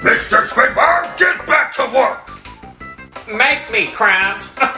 Mr. Squidward, get back to work! Make me, Krabs.